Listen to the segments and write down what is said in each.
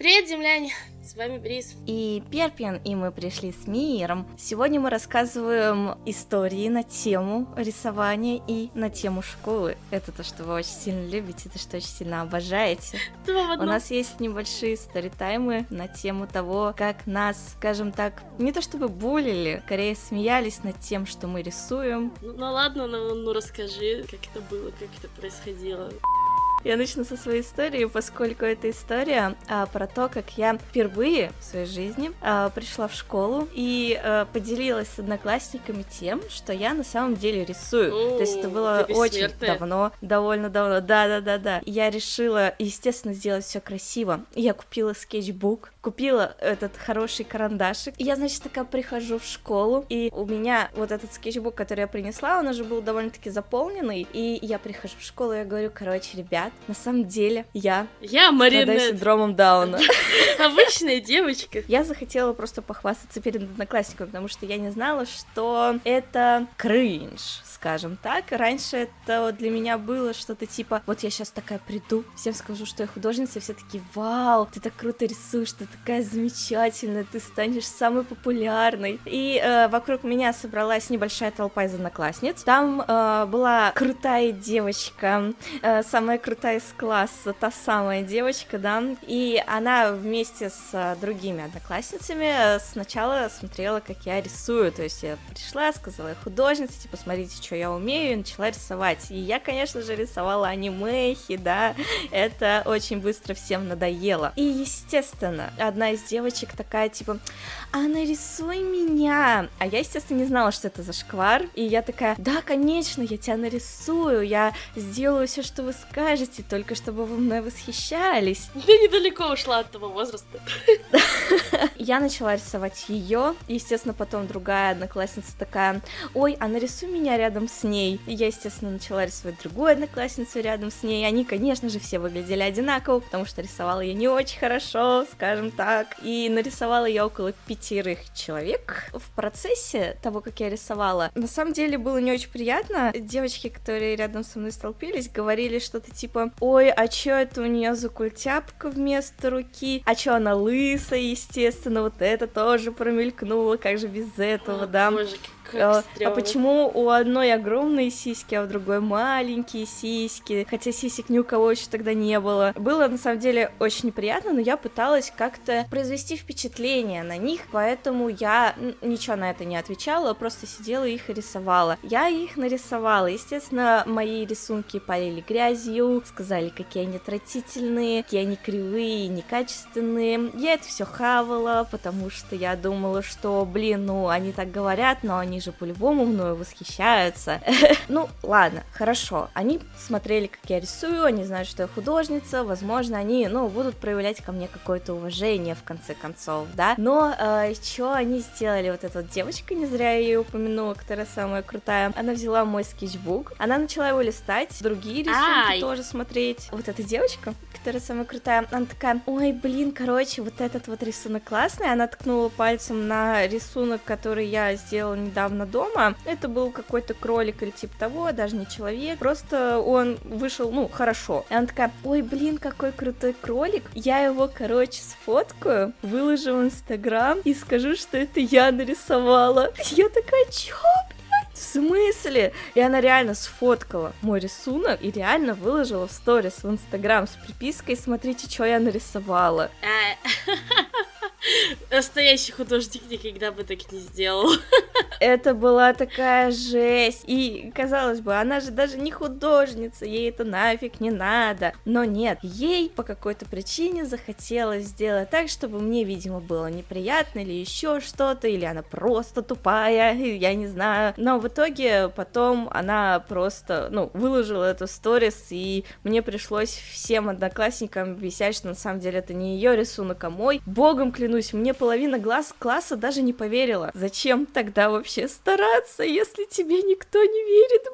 Привет, земляне! С вами Бриз. И Перпин, и мы пришли с Миром. Сегодня мы рассказываем истории на тему рисования и на тему школы. Это то, что вы очень сильно любите, это что очень сильно обожаете. У нас есть небольшие сторитаймы на тему того, как нас, скажем так, не то чтобы булили, скорее смеялись над тем, что мы рисуем. Ну, ну ладно, ну, ну расскажи, как это было, как это происходило. Я начну со своей истории, поскольку эта история а, про то, как я впервые в своей жизни а, пришла в школу и а, поделилась с одноклассниками тем, что я на самом деле рисую. О, То есть это было очень давно, довольно давно. Да, да, да, да. Я решила, естественно, сделать все красиво. Я купила скетчбук, купила этот хороший карандашик. И я, значит, такая прихожу в школу, и у меня вот этот скетчбук, который я принесла, он уже был довольно-таки заполненный. И я прихожу в школу, и я говорю, короче, ребят, на самом деле я Я Маринет, синдромом Дауна. обычная девочка. Я захотела просто похвастаться перед одноклассниками, потому что я не знала, что это кринж, скажем так. Раньше это для меня было что-то типа, вот я сейчас такая приду, всем скажу, что я художница, и все такие, вау, ты так круто рисуешь, ты такая замечательная, ты станешь самой популярной. И э, вокруг меня собралась небольшая толпа из одноклассниц. Там э, была крутая девочка, э, самая крутая из класса, та самая девочка, да, и она вместе с э, другими одноклассницами э, сначала смотрела, как я рисую, то есть я пришла, сказала, художница, типа, смотрите, что я умею, и начала рисовать. И я, конечно же, рисовала анимехи, да, это очень быстро всем надоело. И, естественно, одна из девочек такая, типа, а нарисуй меня. А я, естественно, не знала, что это за шквар. И я такая, да, конечно, я тебя нарисую, я сделаю все, что вы скажете, только чтобы вы мной восхищались. Ты недалеко ушла от того возраста. Я начала рисовать ее. Естественно, потом другая одноклассница такая, ой, а нарисуй меня рядом с ней. И я, естественно, начала рисовать другую одноклассницу рядом с ней. Они, конечно же, все выглядели одинаково, потому что рисовала я не очень хорошо, скажем так. И нарисовала я около пятерых человек. В процессе того, как я рисовала, на самом деле было не очень приятно. Девочки, которые рядом со мной столпились, говорили что-то типа, ой, а чё это у нее за культяпка вместо руки? А чё она лысая, естественно, вот это тоже промелькнуло, как же без этого, да? Боже, А, а почему у одной огромные сиськи, а у другой маленькие сиськи? Хотя сисек ни у кого еще тогда не было. Было на самом деле очень неприятно, но я пыталась как-то произвести впечатление на них, поэтому я ничего на это не отвечала, просто сидела и их рисовала. Я их нарисовала. Естественно, мои рисунки полили грязью, сказали, какие они отвратительные, какие они кривые, некачественные. Я это все хавала, потому что я думала, что, блин, ну, они так говорят, но они же по-любому мною восхищаются. Ну, ладно, хорошо. Они смотрели, как я рисую, они знают, что я художница, возможно, они, ну, будут проявлять ко мне какое-то уважение, в конце концов, да. Но что они сделали? Вот эта вот девочка, не зря я ее упомянула, которая самая крутая, она взяла мой скетчбук, она начала его листать, другие рисунки Ай. тоже смотреть. Вот эта девочка, которая самая крутая, она такая, ой, блин, короче, вот этот вот рисунок классный, она ткнула пальцем на рисунок, который я сделала недавно дома, это был какой-то кролик или типа того, даже не человек, просто он вышел, ну, хорошо. И она такая, ой, блин, какой крутой кролик, я его, короче, сфоткаю, выложу в Инстаграм и скажу, что это я нарисовала. Я такая, чё? В смысле? И она реально сфоткала мой рисунок и реально выложила в сторис в Инстаграм с припиской «Смотрите, что я нарисовала». А, Настоящий художник никогда бы так не сделал. Это была такая жесть. И, казалось бы, она же даже не художница, ей это нафиг не надо. Но нет, ей по какой-то причине захотелось сделать так, чтобы мне, видимо, было неприятно или еще что-то, или она просто тупая, я не знаю. Но в итоге потом она просто, ну, выложила эту сторис, и мне пришлось всем одноклассникам объяснять, что на самом деле это не ее рисунок, а мой. Богом клянусь, мне половина глаз класса даже не поверила. Зачем тогда вообще стараться, если тебе никто не верит?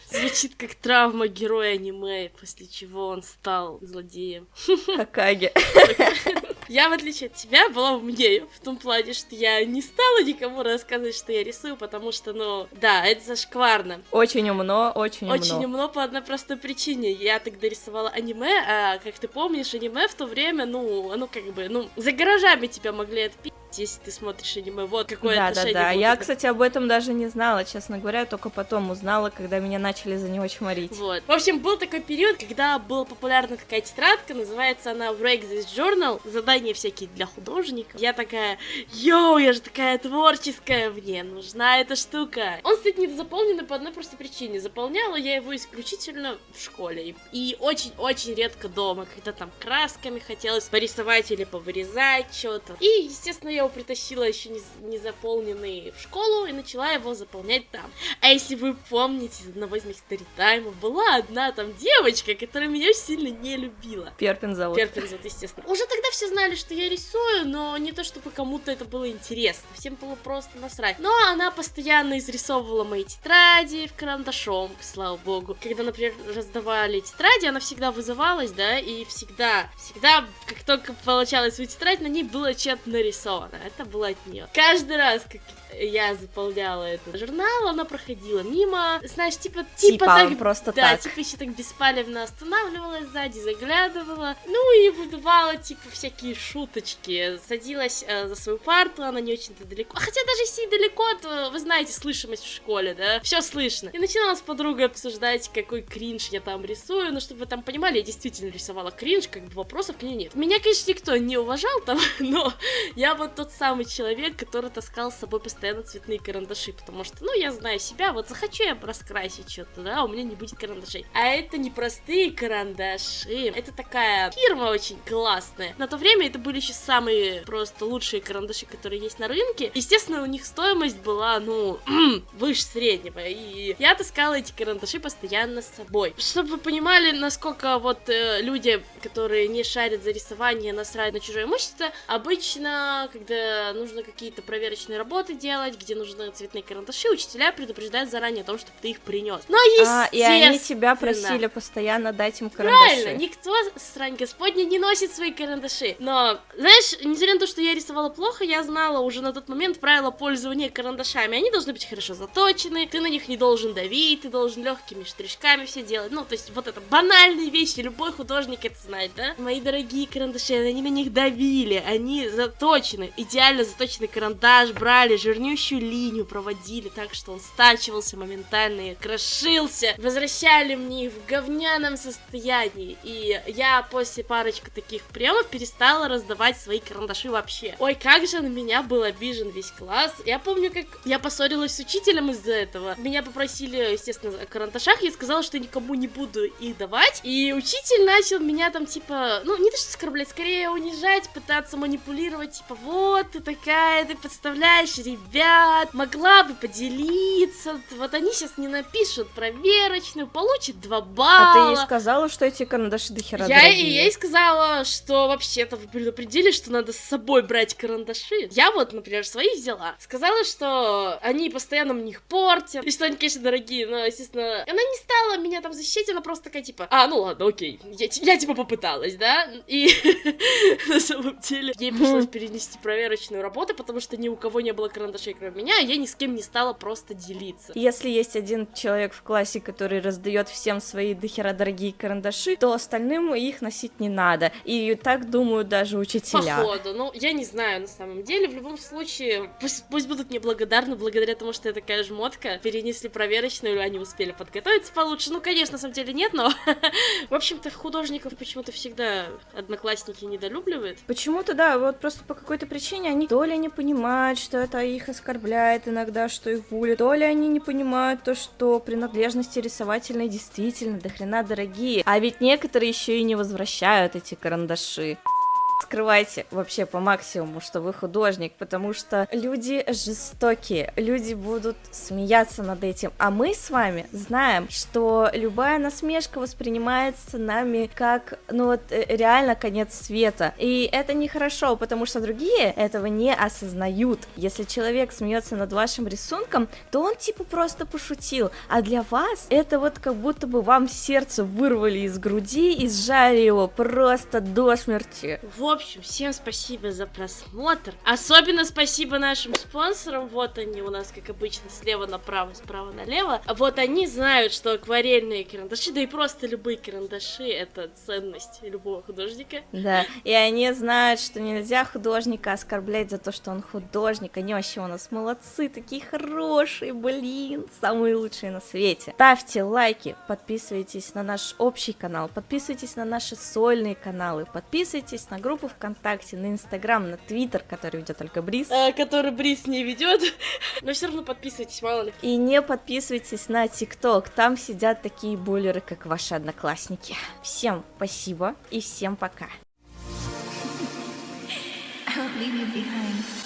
Звучит как травма героя аниме, после чего он стал злодеем. Хакаге. Я, в отличие от тебя, была умнее. В том плане, что я не стала никому рассказывать, что я рисую, потому что, ну, да, это зашкварно. Очень умно, очень умно. Очень умно по одной простой причине. Я тогда рисовала аниме, а, как ты помнишь, аниме в то время, ну, оно как бы, ну, за гаражами тебя могли отпить если ты смотришь аниме. Вот какое да, отношение. Да, да, будет. Я, кстати, об этом даже не знала, честно говоря, только потом узнала, когда меня начали за него чморить. Вот. В общем, был такой период, когда была популярна такая тетрадка, называется она Break This Journal, задания всякие для художников. Я такая, йоу, я же такая творческая, мне нужна эта штука. Он стоит недозаполненный по одной простой причине. Заполняла я его исключительно в школе. И очень-очень редко дома, когда там красками хотелось порисовать или повырезать что-то. И, естественно, я его притащила еще не, не заполненный в школу и начала его заполнять там. А если вы помните, из одного из моих старитаймов была одна там девочка, которая меня очень сильно не любила. Перпин зовут. Перпин зовут, естественно. Уже тогда все знали, что я рисую, но не то, чтобы кому-то это было интересно. Всем было просто насрать. Но она постоянно изрисовывала мои тетради в карандашом, слава богу. Когда, например, раздавали тетради, она всегда вызывалась, да, и всегда, всегда, как только получала свою тетрадь, на ней было что-то нарисовано. Это было от нее. Каждый раз, как я заполняла этот журнал, она проходила мимо, знаешь, типа, типа, Типа, так, просто да, так. типа еще так беспалевно останавливалась сзади, заглядывала, ну и выдавала, типа, всякие шуточки, садилась э, за свою парту, она не очень-то далеко, а хотя даже если и далеко, то, вы знаете, слышимость в школе, да, все слышно. И начинала с подругой обсуждать, какой кринж я там рисую, ну, чтобы вы там понимали, я действительно рисовала кринж, как бы вопросов к ней нет. Меня, конечно, никто не уважал там, но я вот тот самый человек, который таскал с собой постоянно цветные карандаши, потому что, ну, я знаю себя, вот захочу я раскрасить что-то, да, у меня не будет карандашей. А это не простые карандаши, это такая фирма очень классная. На то время это были еще самые просто лучшие карандаши, которые есть на рынке. Естественно, у них стоимость была, ну, выше среднего, и я таскала эти карандаши постоянно с собой. Чтобы вы понимали, насколько вот э, люди, которые не шарят за рисование, насрать на чужое имущество, обычно, когда нужно какие-то проверочные работы делать, где нужны цветные карандаши, учителя предупреждают заранее о том, чтобы ты их принес. Но А, и они тебя просили постоянно дать им карандаши. Правильно, никто, срань господня, не носит свои карандаши. Но, знаешь, несмотря на то, что я рисовала плохо, я знала уже на тот момент правила пользования карандашами. Они должны быть хорошо заточены, ты на них не должен давить, ты должен легкими штришками все делать. Ну, то есть вот это банальные вещи, любой художник это знает, да? Мои дорогие карандаши, они на них давили, они заточены, идеально заточенный карандаш брали, жирнющую линию проводили так, что он стачивался моментально и крошился. Возвращали мне в говняном состоянии. И я после парочки таких приемов перестала раздавать свои карандаши вообще. Ой, как же на меня был обижен весь класс. Я помню, как я поссорилась с учителем из-за этого. Меня попросили, естественно, о карандашах. Я сказала, что никому не буду их давать. И учитель начал меня там, типа, ну, не то что оскорблять, скорее унижать, пытаться манипулировать. Типа, вот ты такая, ты подставляешь ребят, могла бы поделиться. Вот они сейчас не напишут проверочную, получат 2 балла. А ты ей сказала, что эти карандаши дохера Я дорогие? ей сказала, что вообще-то вы предупредили, что надо с собой брать карандаши. Я вот, например, свои взяла. Сказала, что они постоянно в них портят, и что они, конечно, дорогие, но, естественно, она не стала меня там защищать, она просто такая, типа, а, ну ладно, окей, я, я типа попыталась, да? И на самом деле ей пришлось перенести проверочную работу, потому что ни у кого не было карандашей, кроме меня, я ни с кем не стала просто делиться. Если есть один человек в классе, который раздает всем свои дохера дорогие карандаши, то остальным их носить не надо. И так думают даже учителя. Походу, ну, я не знаю, на самом деле, в любом случае, пусть, пусть будут мне благодарны, благодаря тому, что я такая жмотка, перенесли проверочную, или они успели подготовиться получше, ну, конечно, на самом деле нет, но, в общем-то, художников почему-то всегда одноклассники недолюбливают. Почему-то, да, вот просто по какой-то причине они то ли не понимают, что это их оскорбляет иногда, что их булят, то ли они не понимают то, что принадлежности рисовательные действительно до хрена дорогие, а ведь некоторые еще и не возвращают эти карандаши. Скрывайте вообще по максимуму, что вы художник, потому что люди жестокие, люди будут смеяться над этим, а мы с вами знаем, что любая насмешка воспринимается нами как, ну вот, э, реально конец света, и это нехорошо, потому что другие этого не осознают. Если человек смеется над вашим рисунком, то он типа просто пошутил, а для вас это вот как будто бы вам сердце вырвали из груди и сжали его просто до смерти. В общем, всем спасибо за просмотр. Особенно спасибо нашим спонсорам. Вот они у нас, как обычно, слева направо, справа налево. Вот они знают, что акварельные карандаши, да и просто любые карандаши, это ценность любого художника. Да, и они знают, что нельзя художника оскорблять за то, что он художник. Они вообще у нас молодцы, такие хорошие, блин, самые лучшие на свете. Ставьте лайки, подписывайтесь на наш общий канал, подписывайтесь на наши сольные каналы, подписывайтесь на группу ВКонтакте, на Инстаграм, на Твиттер, который ведет только Брис. А, который Брис не ведет. Но все равно подписывайтесь, мало ли. И не подписывайтесь на ТикТок, там сидят такие буллеры, как ваши одноклассники. Всем спасибо и всем пока. Leave you behind.